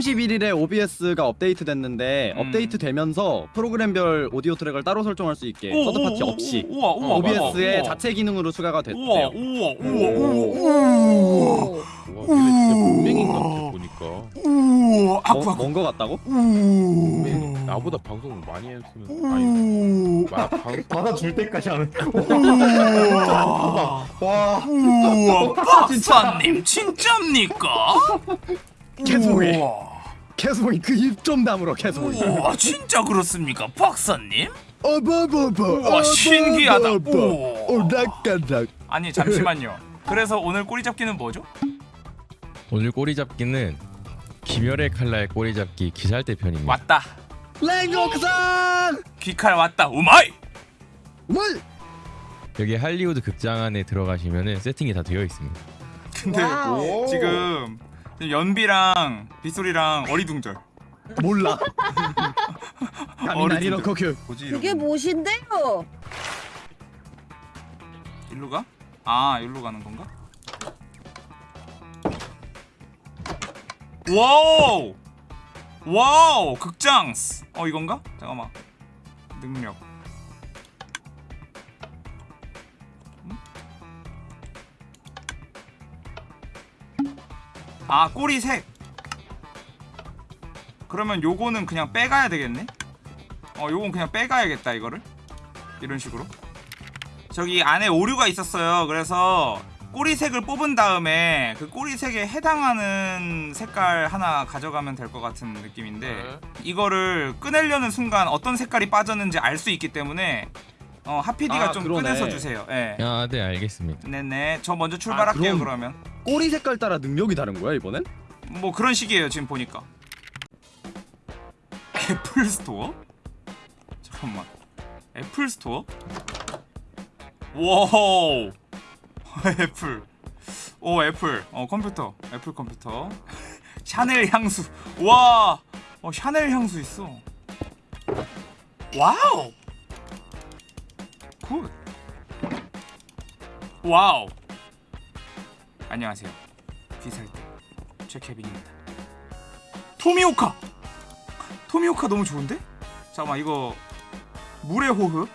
31일에 OBS가 업데이트 됐는데 음. 업데이트 되면서 프로그램별 오디오 트랙을 따로 설정할 수 있게 오, 서드 오, 파티 오, 없이 우와 우와 OBS의 우와, 자체 기능으로 추가가 우와 됐대요. 우와 우와 오. 와 걔네 진짜 문맹인 것 같아 보니까. 우와 아쿠 아쿠 뭔거 같다고? 문맹 나보다 방송을 많이 했으면 아니 마, 방, 받아줄 때까지 하는 우와. 와. 우와. 박사님 진짜입니까? 개소리. 우와. 캐스봉이 그 입 좀 다물어 캐스봉이. 우와 진짜 그렇습니까 박사님? 어버버버. 우와 신기하다 어, 우와. 오락가락. 아니 잠시만요 그래서 오늘 꼬리 잡기는 뭐죠? 오늘 꼬리 잡기는 김열의 칼날 꼬리 잡기 기살대 편입니다. 왔다 랭곡산. 귀칼 왔다 우마이 뭘? 여기 할리우드 극장 안에 들어가시면은 세팅이 다 되어 있습니다. 근데. 지금 연비랑 빗소리랑 어리둥절 몰라. 어리 가미나리 놓고 그. 뭐지 그게. 무엇인데요? 일로 가? 아 일로 가는 건가? 와우 와우 극장 어 이건가? 잠깐만 능력 아 꼬리 색 그러면 요거는 그냥 빼가야 되겠네 어 요건 그냥 빼가야겠다 이거를 이런 식으로 저기 안에 오류가 있었어요. 그래서 꼬리색을 뽑은 다음에 그 꼬리색에 해당하는 색깔 하나 가져가면 될 것 같은 느낌인데 이거를 꺼내려는 순간 어떤 색깔이 빠졌는지 알 수 있기 때문에 어, 하피디가 아, 좀 그러네. 꺼내서 주세요. 예. 아, 네, 알겠습니다. 네네. 저 먼저 출발할게요. 아, 그럼- 그러면 꼬리 색깔 따라 능력이 다른 거야 이번엔? 뭐 그런 식이에요. 지금 보니까 애플 스토어? 잠깐만. 애플 스토어? 와우. 애플. 오 애플. 어 컴퓨터. 애플 컴퓨터. 샤넬 향수. 와. 어 샤넬 향수 있어. 와우. good. 와우. 안녕하세요. 귀살대 최케빈입니다. 토미오카. 토미오카 너무 좋은데? 잠깐만 이거 물의 호흡.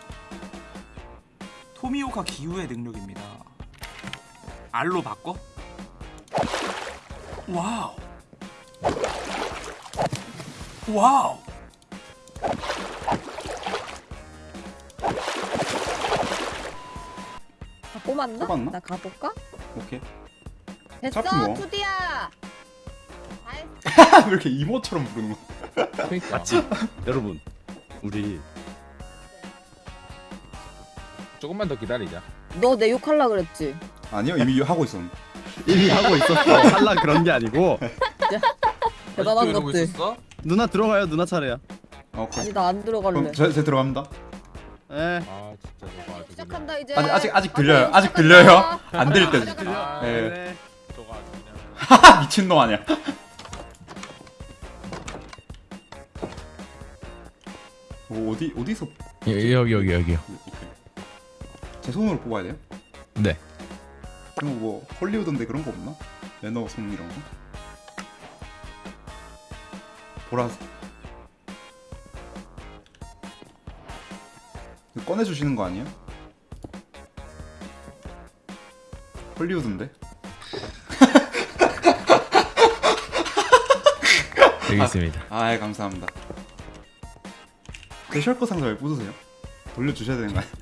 토미오카 기유의 능력입니다. 알로 바꿔? 와우. 와우. 다 뽑았나? 뽑았나? 나 가볼까? 오케이 됐어 뭐. 투디야 다 했어. 왜 이렇게 이모처럼 부르는 거야 그러니까 맞지? 여러분 우리 조금만 더 기다리자 너 내 욕할라 그랬지? 아니요 이미 하고 있었는데 이미 하고 있었어. 할라 그런 게 아니고 대단한 것들? 누나 들어가요 누나 차례야. 어, 오케이 아니 나 안 들어갈래 그럼 제, 제 들어갑니다 에. 아 진짜 너가 아주 시작한다 이제 아직 아직 들려요 아직. 들려요 안 들릴 때 시작한다. 아, 예. 네. 그냥 미친놈 아니야 뭐 어디 어디서 여기 여기 여기 여기요. 오케이. 제 손으로 뽑아야 돼요? 네. 그럼 뭐 헐리우드인데 그런 거 없나? 매너 손 이런 거? 보라색 꺼내주시는 거 아니에요? 헐리우드인데? 여기 있습니다. 아 감사합니다 제 셜커 상자 왜 부수세요? 돌려주셔야 되는 거 아니에요?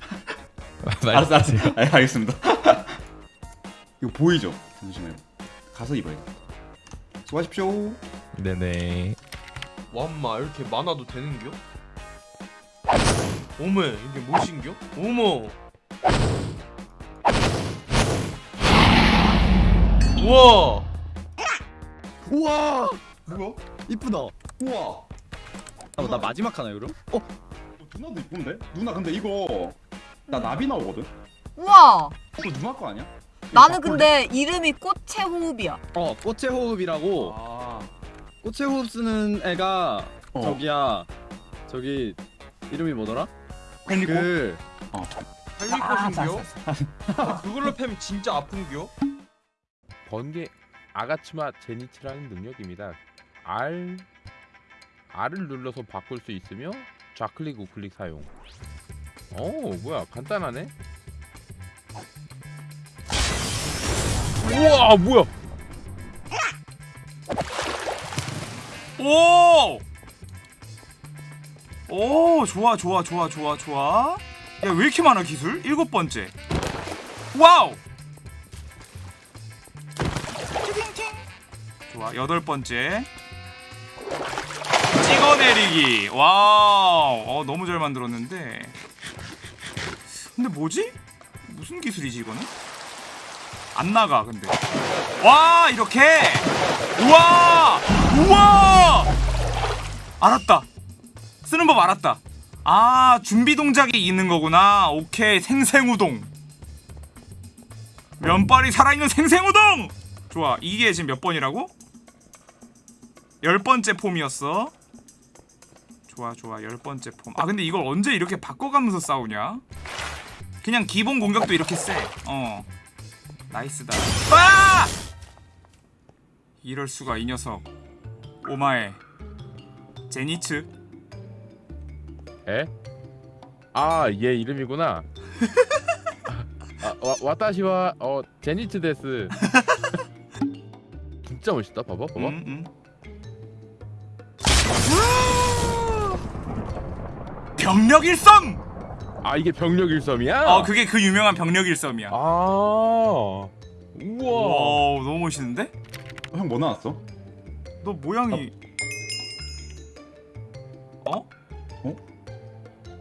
알았어 알았어 아, 알겠습니다 이거 보이죠? 잠시만요 가서 입어야겠다 수고하십시오 네네. 와엄마 이렇게 많아도 되는겨? 오메 이게 무엇인겨? 어머 우와 우와 뭐야? 이쁘다. 우와 아, 나 마지막 하나 그럼? 어 어, 누나도 이쁜데? 누나 근데 이거 나 나비 나오거든? 우와 이거 누나 거 아니야? 이거 나는? 근데 이름이 꽃의 호흡이야 어 꽃의 호흡이라고 아 꽃의 호흡 쓰는 애가 어. 저기야 저기 이름이 뭐더라? henry 그... 그 할미꽃인겨? 아, 그걸로 패면 진짜 아픈겨? 번개 아가츠마 제니치라는 능력입니다 R R을 눌러서 바꿀 수 있으며 좌클릭 우클릭 사용. 오 뭐야 간단하네. 우와 뭐야? 오! 오, 좋아, 좋아, 좋아, 좋아, 좋아. 야, 왜 이렇게 많아, 기술? 일곱 번째. 와우! 좋아, 여덟 번째. 찍어내리기. 와우. 어, 너무 잘 만들었는데. 근데 뭐지? 무슨 기술이지, 이거는? 안 나가, 근데. 와, 이렇게! 우와! 우와! 알았다. 쓰는 법 알았다. 아, 준비 동작이 있는 거구나. 오케이, 생생우동. 면발이 살아있는 생생우동! 좋아, 이게 지금 몇 번이라고? 열 번째 폼이었어. 좋아, 좋아, 열 번째 폼. 아, 근데 이걸 언제 이렇게 바꿔가면서 싸우냐? 그냥 기본 공격도 이렇게 세. 어. 나이스다. 아! 이럴 수가 이 녀석. 오마에 제니츠. 에? 아, 얘 이름이구나. 아, 와, 와타시와 어 제니츠 데스. 진짜 멋있다. 봐봐, 봐봐. 음, 음. 병력 일섬. 아, 이게 병력 일섬이야? 어, 그게 그 유명한 병력 일섬이야. 아. 우와. 와, 너무 멋있는데? 형뭐 나왔어? 너 모양이 어? 어?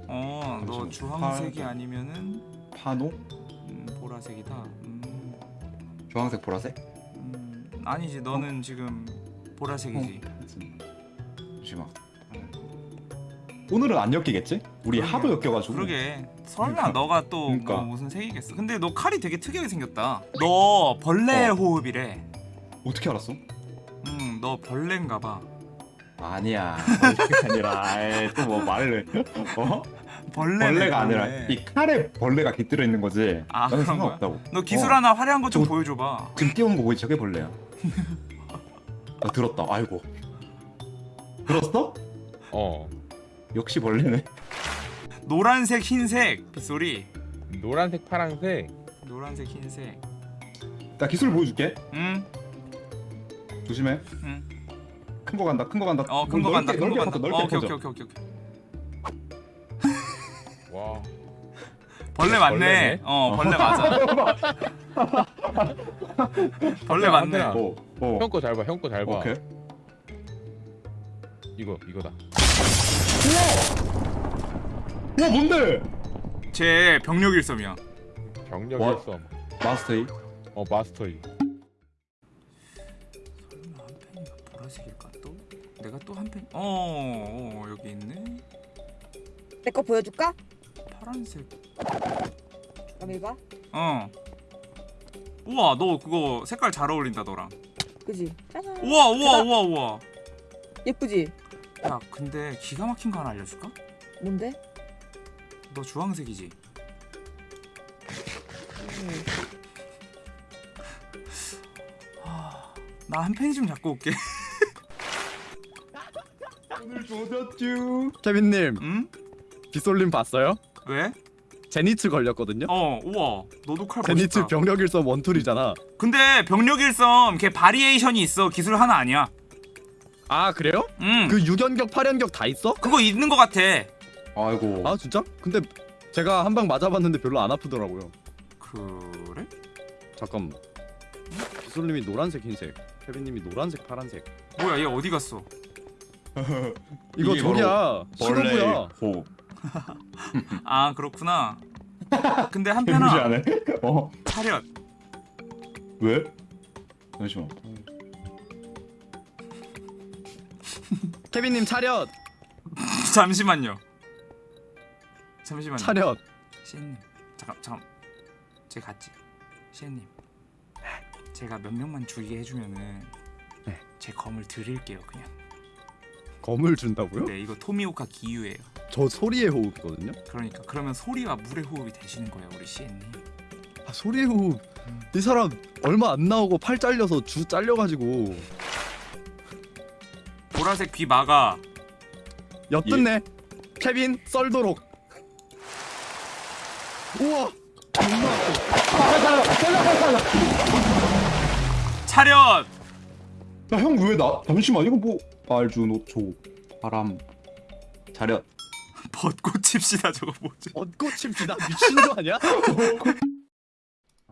어, 너. 주황색이 파- 아니면은 파노? 음, 보라색이다. 음, 주황색 보라색? 음, 아니지, 너는 지금 보라색이지. 잠시만 오늘은 안 엮이겠지? 우리 그러게. 하도 엮여가지고 그러게 설마 그러니까. 너가 또 그러니까. 뭐 무슨 색이겠어 근데 너 칼이 되게 특이하게 생겼다 너 벌레 어. 호흡이래 어떻게 알았어? 음너 벌레인가 봐 아니야 그게 아니라 또뭐 말을 어? 벌레 벌레가 아니라 이 칼에 벌레가 깃들어 있는 거지 아, 나는? 상관없다고 너 기술 어. 하나 화려한 거좀 저- 보여줘봐 지금 띄우는 거 보이지? 저게 벌레야 아 들었다 아이고 들었어? 어. 역시 벌레네 노란색 흰색 빗소리 노란색, 파란색. 노란색 흰색 나 기술 보여줄게 응? 조심해 응. 큰 거 간다 큰 거 간다 어 큰 거 간다 넓게, 큰거 넓게 간다 넓게 어, 오케이. 오케이 오케이 오케이 와. 벌레 맞네 벌레네. 어 벌레 맞아 벌레 맞네. 어, 어. 형거 잘 봐. 형 거 잘 봐. 오케이 이거 이거다. 와 뭔데? 쟤 병력 일섬이야 병력 와. 일섬. 마스터이 어 마스터이. 설마 한 펜이가 보라색일까 또? 내가 또 한 펜? 어, 어 여기 있네. 내 거 보여줄까? 파란색. 그럼 이거 어. 우와, 너 그거 색깔 잘 어울린다 너랑. 그지? 짜잔 우와, 우와, 대박. 우와, 우와. 예쁘지? 야, 근데 기가 막힌 거 하나 알려줄까? 뭔데? 너 주황색이지? 음. 나한펜좀 잡고 올게. 오늘 조졌쥬 케빈님 응? 빗솔님 봤어요? 왜? 제니츠 걸렸거든요. 어, 우와. 너도 칼 제니츠 멋있다. 병력 일섬 원툴이잖아. 근데 병력 일섬 걔 바리에이션이 있어. 기술 하나 아니야. 아 그래요? 응. 그 6연격 8연격 다 있어? 그거 있는 거 같아. 아이고 아 진짜? 근데 제가 한 방 맞아봤는데 별로 안 아프더라고요. 그래? 잠깐. 빗솔님이 노란색 흰색, 케빈님이 노란색 파란색. 뭐야, 얘 어디 갔어? 이거 이게 저기야 벌레의 신호부야. 호흡 아, 그렇구나. 근데 한편아 안 해? 어? 차렷. 왜? 잠시만 케빈님 차렷, 잠시만요. 잠시만요. 차렷. 시엔님, 잠깐, 잠깐. 제 갔지. 시엔님, 제가 몇 명만 죽이게 해주면은 네. 제 검을 드릴게요, 그냥. 검을 준다고요? 네, 이거 토미오카 기유예요. 저 소리의 호흡이거든요. 그러니까 그러면 소리와 물의 호흡이 되시는 거예요, 우리 시엔님. 아, 소리의 호흡. 이 사람 얼마 안 나오고 팔 잘려서 주 잘려가지고 보라색 귀 막아. 엿듣네. 케빈 썰도록. 우와! 차렷! 야형 왜 나? 잠시만 이거 뭐. 알주노초 바람. 자렷. 벚꽃 칩시다 저거 뭐지? 벚꽃 칩시다? 미친 거 아니야?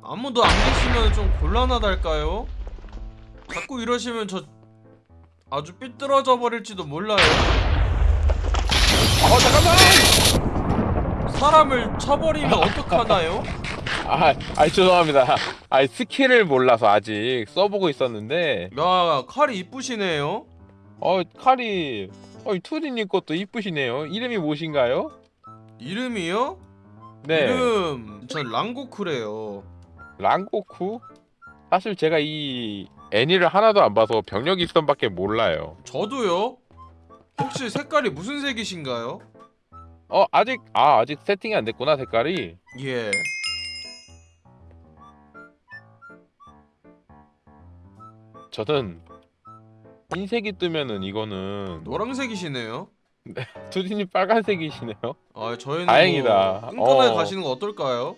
아무도 안 계시면 좀 곤란하달까요? 자꾸 이러시면 저 아주 삐뚤어져 버릴지도 몰라요. 어 잠깐만 사람을 쳐버리면 어떡하나요? 아, 아 죄송합니다 아 스킬을 몰라서 아직 써보고 있었는데 야 칼이 이쁘시네요. 어 칼이 어 투디님 것도 이쁘시네요 이름이 무엇인가요? 이름이요? 네 이름 전 랑고쿠래요. 랑고쿠? 사실 제가 이 애니를 하나도 안 봐서 벽력일섬밖에 몰라요 저도요. 혹시 색깔이 무슨 색이신가요? 어 아직 아 아직 세팅이 안 됐구나 색깔이 예. 저는 흰색이 뜨면은 이거는 노란색이시네요. 투디님 빨간색이시네요 아 저희는 다행이다. 뭐 끈끈하게 어. 가시는 거 어떨까요?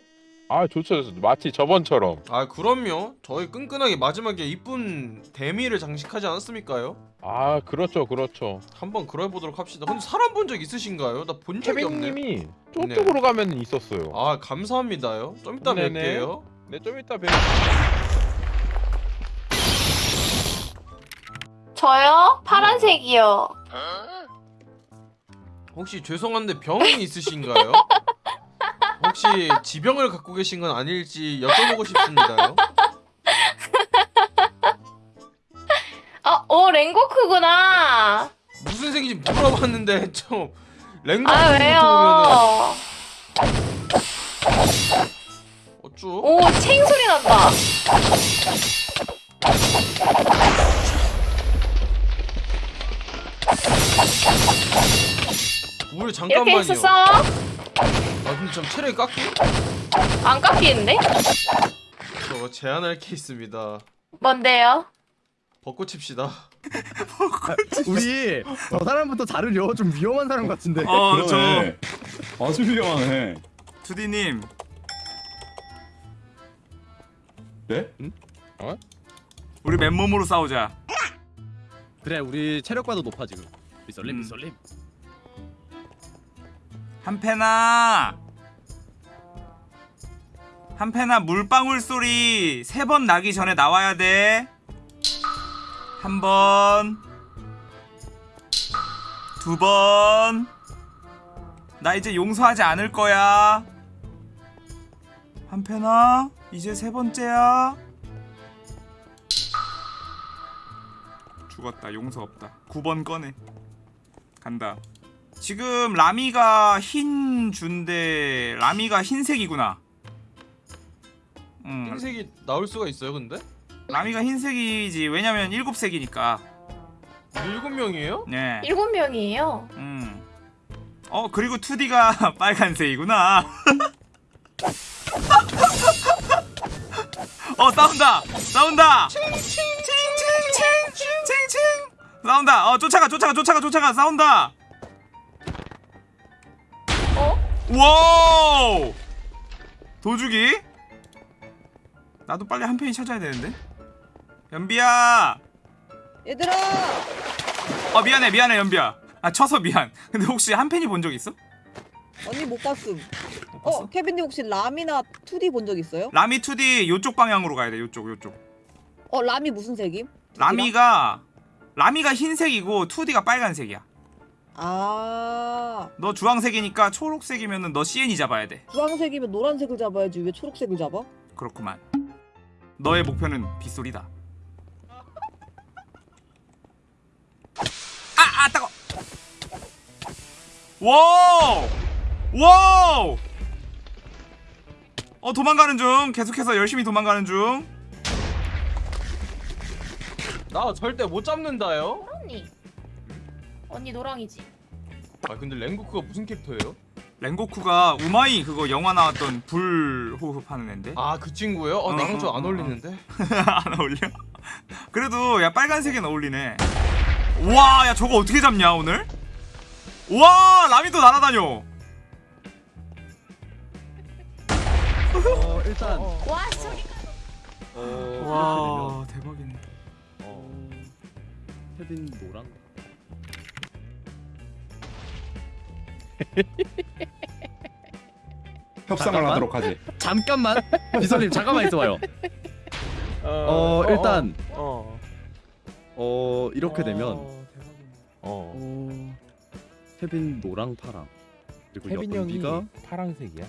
아 좋죠 좋죠 마치 저번처럼 아 그럼요. 저희 끈끈하게 마지막에 이쁜 데미를 장식하지 않았습니까요? 아 그렇죠 그렇죠 한번 그래 보도록 합시다. 근데 사람 본 적 있으신가요? 나 본 적이 없네. 케빈님이 저쪽으로 가면 있었어요 아 감사합니다요. 좀 이따 네네. 뵐게요. 네좀 이따 뵐 저요? 파란색이요. 혹시 죄송한데 병이 있으신가요? 혹시 지병을 갖고 계신 건 아닐지 여쭤보고 싶습니다요. 아, 오 랭고크구나. 무슨 색인지 물어봤는데 좀 랭고 아 왜요? 어쭈? 오 챙 소리 난다. 우리 이렇게 잠깐만요. 해서 싸워? 아 근데 좀 체력이 깎여? 안 깎이는데? 저 제안할 게 있습니다. 뭔데요? 벚꽃 칩시다. 우리 저 사람부터 자르려 좀 위험한 사람 같은데 어저 그러네. 아주 훌륭하네 투디님 네? 우리 맨몸으로 싸우자 그래 우리 체력과도 높아 지금 비설림 음. 비설림 한패나 한패나 물방울 소리 세 번 나기 전에 나와야 돼. 한 번, 두 번. 나 이제 용서하지 않을 거야. 한패나 이제 세 번째야. 죽었다. 용서 없다. 9번 꺼내. 간다. 지금 라미가 흰 준데 라미가 흰색이구나. 음, 흰색이 나올 수가 있어요, 근데? 라미가 흰색이지. 왜냐면 일곱 색이니까. 일곱 명이에요? 네. 일곱 명이에요. 음. 어 그리고 투디가 빨간색이구나. 어 싸운다. 싸운다. 칭칭칭칭칭칭칭 싸운다. 어 쫓아가 쫓아가 쫓아가 쫓아가 싸운다. 와우! 도주기? 나도 빨리 한 팬이 찾아야 되는데. 연비야. 얘들아 어 미안해 미안해 연비야. 아 쳐서 미안. 근데 혹시 한 팬이 본 적 있어? 언니 못 봤음 못 봤어? 어 케빈님 혹시 라미나 2D 본 적 있어요? 라미 2D 요쪽 방향으로 가야 돼. 요쪽 요쪽. 어 라미 무슨 색임? 라미가 라미가 흰색이고 2D가 빨간색이야. 아 너 주황색이니까 초록색이면은 너 CN이 잡아야 돼. 주황색이면 노란색을 잡아야지 왜 초록색을 잡아? 그렇구만. 너의 목표는 빗솔이다. 아, 아, 따가. 와우! 와우! 어, 도망가는 중. 계속해서 열심히 도망가는 중. 나 절대 못 잡는다요. 언니. 언니 노랑이지. 아 근데 랭고크가 무슨 캐릭터예요? 랭고쿠가 우마이 그거 영화 나왔던 불 호흡하는 앤데. 아 그 친구예요? 어 어, 나랑 좀 어, 안 어, 어울리는데. 안 어울려? 그래도 야 빨간색엔 어울리네. 와, 야 저거 어떻게 잡냐 오늘? 와, 라미도 날아다녀. 어 일단 와 소리가. 와, 대박이네. 어. 케빈 노랑 협상을 잠깐만. 하도록 하지. 잠깐만 비서님 잠깐만 있어봐요 어 일단 어. 어 이렇게 되면 어, 대박이네. 어. 어 케빈 노랑 파랑 그리고 케빈 형이 연비가 파랑색이야.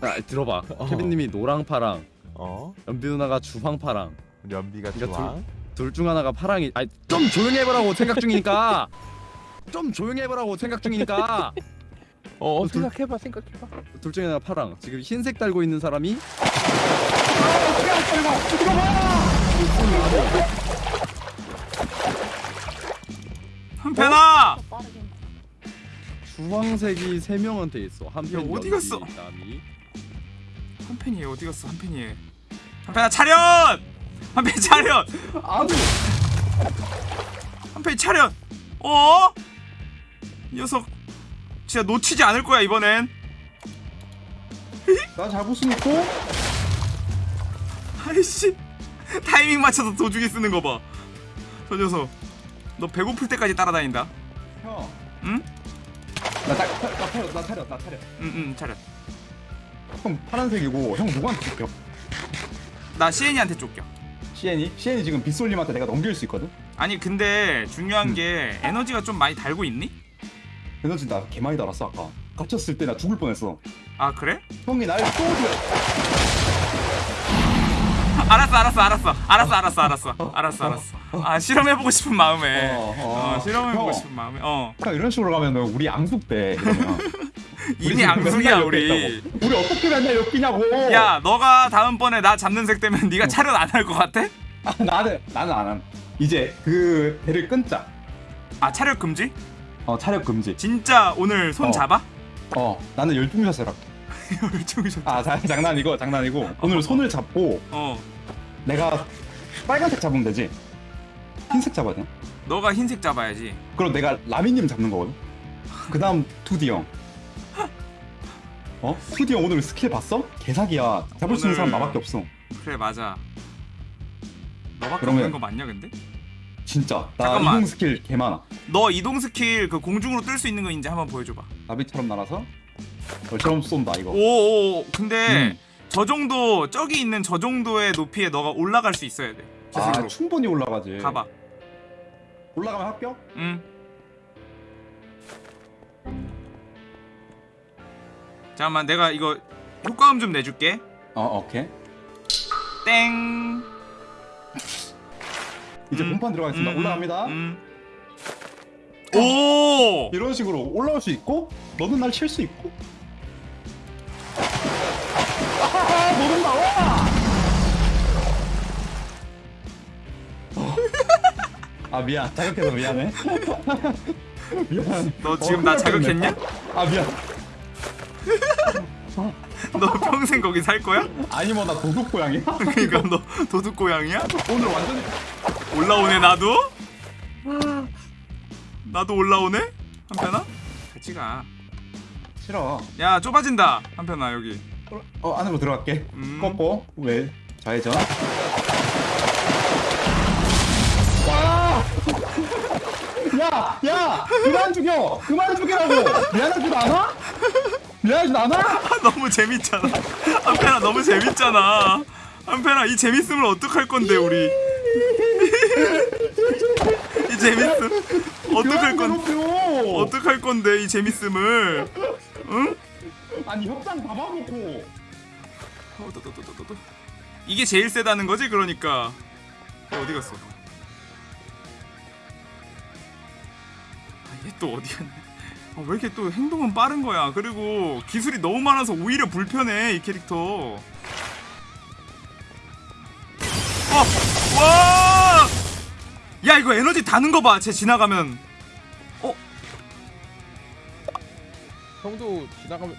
아 들어봐 어. 케빈님이 노랑 파랑 어. 연비 누나가 주황 파랑 연비가 그러니까 좋아. 둘 중 하나가 파랑이 아니 좀 조용히 해보라고 생각 중이니까 좀 조용히 해보라고 생각 중이니까 어, 어 둘- 생각해봐 생각해봐. 둘 중에 하나가 파랑 지금 흰색 달고 있는 사람이. 빠르게. 주황색이 세 명한테 있어 한편 야, 어디 갔어? 남이 한편이 어디 갔어? 한편이. 한편아 차렷. 한편 차렷. 아니 한편이 차렷. 어? 이 녀석 진짜 놓치지 않을 거야 이번엔. 나 잡을 수 있고 아이씨 타이밍 맞춰서 도주기 쓰는 거 봐. 저 녀석. 너 배고플 때까지 따라다닌다. 형. 응? 나, 나, 나, 나 차려 나 차려 나 차려. 응응 차렷. 형 파란색이고 형 누구한테 쫓겨? 나 시엔이한테 쫓겨. 시엔이? 시엔이 지금 빗솔님한테 내가 넘길 수 있거든? 아니 근데 중요한 음. 게 에너지가 좀 많이 달고 있니? 에너지 나 개 많이 달았어 아까. 갇혔을 때 나 죽을 뻔했어. 아 그래? 형이 날 쏘지 알았어 알았어 알았어. 알았어 알았어 알았어. 알았어 알았어. 아 실험해보고 싶은 마음에. 어, 어, 어. 실험해보고 형. 싶은 마음에. 어. 그냥 이런 식으로 가면 우리 이러면. 이미 맨날 우리. 우리 어떻게 맨날 엮이냐고. 야 너가 다음번에 나 잡는 색 되면 네가 차렷 안 할 것 같아? 아, 나는 나는 안함. 이제 그 배를 끊자. 아 차렷 금지? 어 차력 금지. 진짜 오늘 손 어. 잡아? 어 나는 열중샷을 할게 열중이셨 아 자, 장난이고 장난이고. 오늘 손을 잡고 어. 내가 빨간색 잡으면 되지? 흰색 잡아야 돼. 너가 흰색 잡아야지. 그럼 내가 라미님 잡는 거거든? 그 다음 투디 형. 어? 투디 형 오늘 스킬 봤어? 개사기야. 잡을 수 있는 사람 오늘- 나밖에 없어. 그래 맞아. 너밖에 그러면- 없는 거 맞냐 근데? 진짜. 나 잠깐만. 이동 스킬 개 많아. 너 이동 스킬 그 공중으로 뜰 수 있는 거 이제 한번 보여줘봐. 나비처럼 날아서 벌처럼 쏜다 이거. 오오 근데 음. 저 정도 저기 있는 저 정도의 높이에 너가 올라갈 수 있어야 돼. 아 스스로. 충분히 올라가지. 가봐. 올라가면 합격? 응. 잠깐만 내가 이거 효과음 좀 내줄게. 어 오케이. 땡 이제 음, 본판 들어가겠습니다. 음, 올라갑니다. 음. 오! 이런 식으로 올라올 수 있고 너는 날 칠 수 있고. 아하하 너는 나와! 아 미안. 자극해서 미안해. 미안 너 지금 어, 나 자극했냐? 아 미안. 너 평생 거기 살 거야? 아니 뭐 나 도둑 고양이야? 그러니까 너 도둑 고양이야? 오늘 완전히 올라오네 나도? 나도 올라오네? 한편아? 같이 가. 싫어 야 좁아진다 한편아 여기. 어 안으로 들어갈게 음. 꺾고 왜 좌회전 와! 야! 야! 그만 죽여! 그만 죽이라고! 미안하지도 않아? 미안하지도 않아? 아, 너무 재밌잖아. 한편아 너무 재밌잖아. 한편아 이 재밌음을 어떡할 건데 우리? 이 재밌음 어떡할 건! 어떡할 건데 이 재밌음을? 응? 아니 협상 다 봐놓고 어, 또, 또, 또, 또, 또, 또. 이게 제일 세다는 거지 그러니까. 어, 어디 갔어? 아, 얘또 어디 갔네? 아, 왜 이렇게 또 행동은 빠른 거야? 그리고 기술이 너무 많아서 오히려 불편해 이 캐릭터. 어, 와! 야 이거 에너지 다는 거 봐. 쟤 지나가면. 형도 지나가면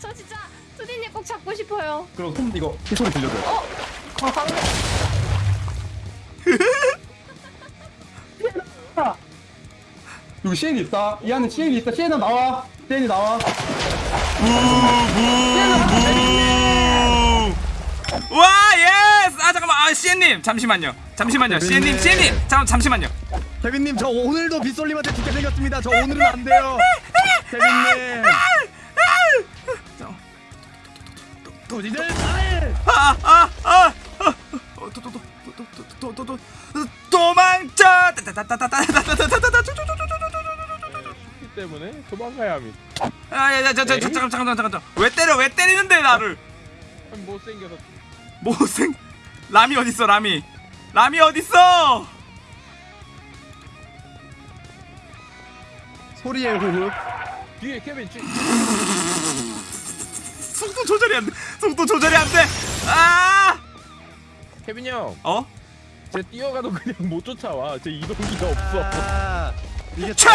저 진짜 투디님 꼭 잡고 싶어요. 그럼 손 이거 소리 들려줘요. 어, 방금 여기 시엔이 있다. 이 안에 시엔이 있다. 시엔아 나와. 시엔이 나와. 와 yes 아 잠깐만 아 시엔님 잠시만요 잠시만요 시엔님 시엔님 잠 잠시만요 케빈님 저 오늘도 빗솔님한테 죽게 생겼습니다. 저 오늘은 안 돼요. 케빈님. 도지들. 아아아 도도도도도도도도 도망쳐 이 때문에 도망가야 합니다. 아야야저 잠깐 잠깐 잠깐 잠깐 왜 때려 왜 때리는데 나를 못생겨서 못생 라미 어딨어 라미 라미 어딨어 소리의 호흡. 뒤에 케빈 쥐. 속도 조절이 안 돼 속도 조절이 안 돼 아 케빈 형, 어? 쟤 뛰어가도 그냥 못 쫓아와. 쟤 이동기가 없어. 아, 이게 차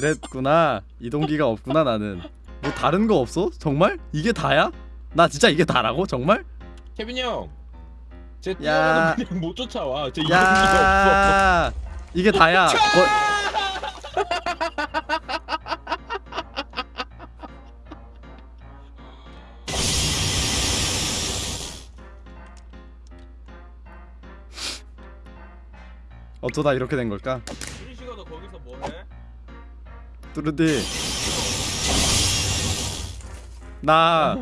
그랬구나. 이동기가 없구나 나는. 뭐 다른 거 없어? 정말? 이게 다야? 나 진짜 이게 다라고? 정말? 케빈 형, 쟤 야. 뛰어가도 그냥 못 쫓아와. 쟤 이동기가 없어. 야, 이게 다야. 뭐, 어쩌다 이렇게 된 걸까? 뚜르디 나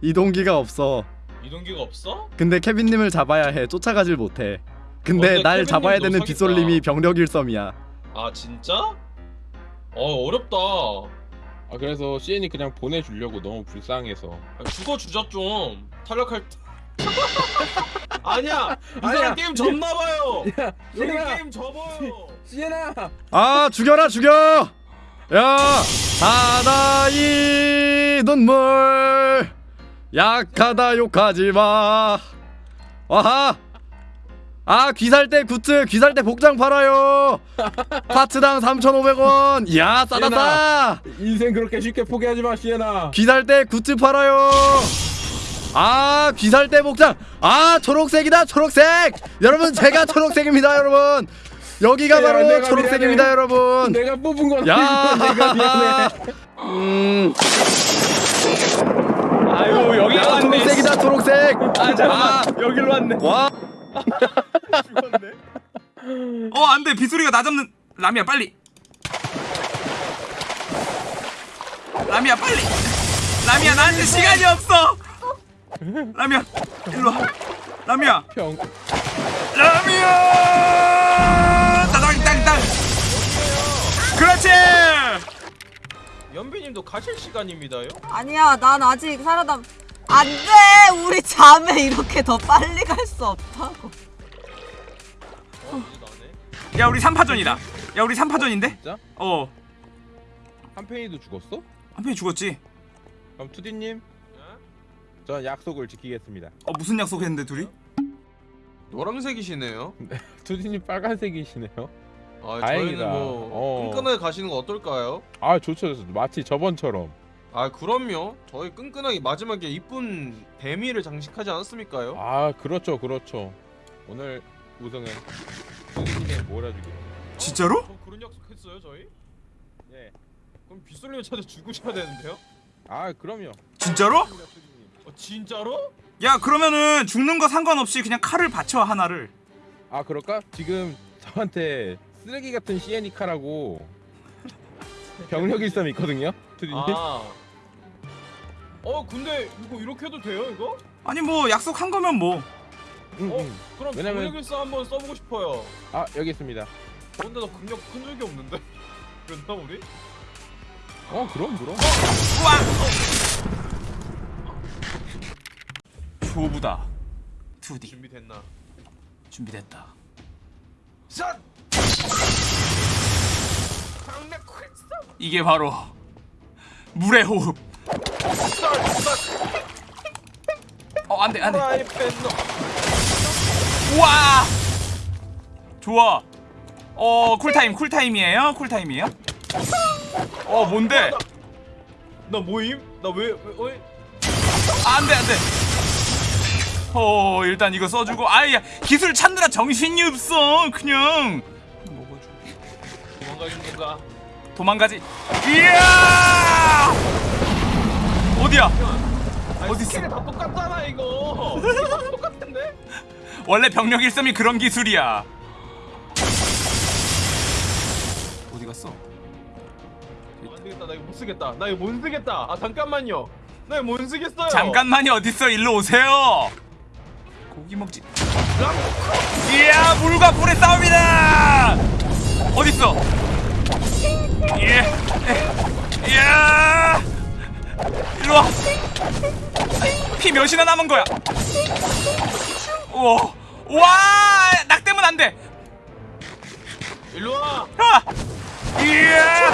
이동기가 없어 이동기가 없어? 근데 케빈님을 잡아야 해 쫓아가질 못해 근데 날 잡아야 되는. 빗솔님이 병력 일섬이야 아 진짜? 어 어렵다 아 그래서 CN이 그냥 보내주려고 너무 불쌍해서. 아, 죽어주자 좀 탈락할 때 아니야 이 아니야. 사람 게임 졌나봐요 여기 얘들아. 게임 접어요 CN아. 아 죽여라 죽여 야 하나의 눈물. 약하다 욕하지마. 와하. 아 귀살대 굿즈 귀살대 복장 팔아요. 파트당 3,500원. 이야 싸다 싸. 인생 그렇게 쉽게 포기하지 마, CN아. 귀살대 굿즈 팔아요. 아 귀살대 복장. 아 초록색이다 초록색. 여러분 제가 초록색입니다 여러분 여기가 야, 바로 내가 초록색입니다 미안해. 여러분. 내가 뽑은 건 야. 내가 미안해. 음. 아유 여기 야, 초록색이다 초록색. 아 잠깐만. 여기로 왔네. 와. 어 안돼. 빗소리가 나 잡는 라미야 빨리. 라미야 빨리. 라미야 나한테 시간이 없어. 라미야 일로 와. 라미야. 평. 라미야 그렇지 연비님도 가실 시간입니다요? 아니야 난 아직 살아남 안돼 우리 자매 이렇게 더 빨리 갈 수 없다고 어 이제 나네 야 우리 3파전이다 야 우리 3파전인데? 진짜? 어 한팽이도 죽었어? 한편이 죽었지 그럼 투디님, 네? 전 약속을 지키겠습니다. 어 무슨 약속했는데 둘이? 노란색이시네요 투디님 빨간색이시네요. 아 다행이다. 저희는 뭐 어. 끈끈하게 가시는 거 어떨까요? 아 좋죠, 좋죠. 마치 저번처럼. 아 그럼요 저희 끈끈하게 마지막에 이쁜 뱀이를 장식하지 않았습니까요? 아 그렇죠, 그렇죠. 오늘 우승은 투디님의 몰아주기로. 진짜로? 저 그런 약속했어요 저희? 예. 그럼 빗솔님 찾아 죽으셔야 되는데요? 아 그럼요. 진짜로? 어 진짜로? 야 그러면은 죽는 거 상관없이 그냥 칼을 받쳐 하나를 아 그럴까? 지금 저한테 쓰레기 같은 시에니카라고 병력 일섬 있거든요, 투디님. 아. 어 근데 이거 이렇게 해도 돼요 이거? 아니 뭐 약속한 거면 뭐 응, 어? 응. 그럼 왜냐면- 병력 일사 한번 써보고 싶어요 아 여기 있습니다. 어, 근데 나 근력 큰 적이 없는데? 그랬나 우리? 어 그럼 그럼. 우와 초보다 2D 준비됐나? 준비됐다 이게 바로 물의 호흡. 어 안돼 안돼. 우와! 좋아. 어 쿨타임 쿨타임이에요? 쿨타임이에요? 어 뭔데? 나 모임? 나왜 왜? 안돼 안돼. 어 일단 이거 써주고. 아야 기술 찾느라 정신이 없어 그냥. 먹어줘 도망가는 건가? 도망가지 이야 어디야 어디 있어? 다 똑같잖아 이거. 똑같은데? 원래 병력 일섬이 그런 기술이야 어디 갔어 안 되겠다. 나 이거 못 쓰겠다. 나 이거 못 쓰겠다. 아 잠깐만요. 나 이거 못 쓰겠어요. 잠깐만이 어딨어 일로 오세요 고기 먹지 이야 물과 불의 싸움이다 어딨어 예 이야 일로 와 피 몇이나 남은 거야 우와 와 낙대면 안돼 일로 와. 아! 이야!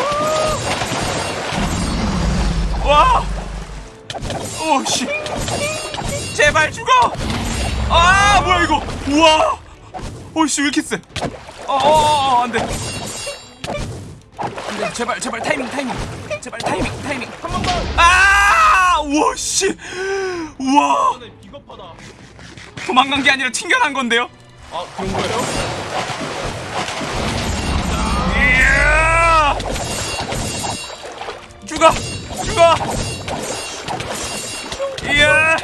와! 오 씨! 제발 죽어! 아 뭐야 이거! 우와! 오씨 왜 이렇게 세? 어 어 어 안 돼! 안돼 제발 제발 타이밍 타이밍 제발 타이밍 타이밍 한 번 더! 아! 씨! 우와! 비겁하다. 도망간 게 아니라 튕겨난 건데요? 아 그런 거예요? 이야! 죽어! 죽어! 이야!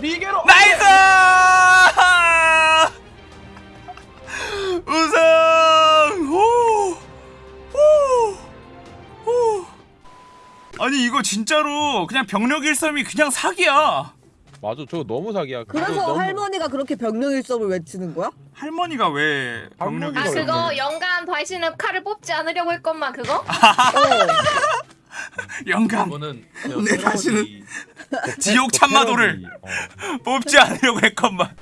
逃げろ. nice! 아니 이거 진짜로 그냥 병력 일섬이 그냥 사기야. 맞아 저거 너무 사기야 그래서 너무- 할머니가 그렇게 병력일섭을 외치는 거야? 할머니가 왜 병력 할머니가 아? 그거 영감 다시는 칼을 뽑지 않으려고 했건만 그거? 영감 내 다시는 지옥 참마도를 어. 뽑지 않으려고 했건만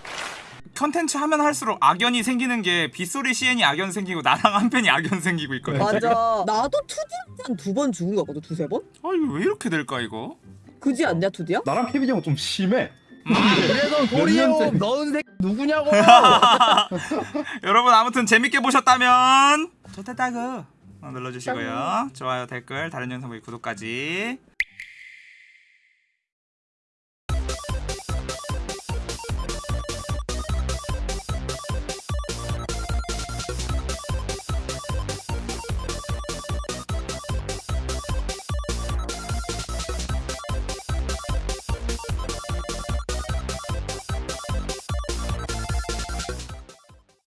컨텐츠 하면 할수록 악연이 생기는 게 빗소리 시엔이 악연 생기고 나랑 한편이 악연 생기고 있거든 맞아. 나도 투디한테 한두 번 죽은 거 같거든, 두세 번? 아 이거 왜 이렇게 될까 이거? 그지 않냐, 투디야? 나랑 케빈 형은 좀 심해. 그래서 도리오 년째- 넣은 새 누구냐고. 여러분 아무튼 재밌게 보셨다면 좋겠다고. 눌러주시고요. 좋아요 댓글 다른 영상 보기 구독까지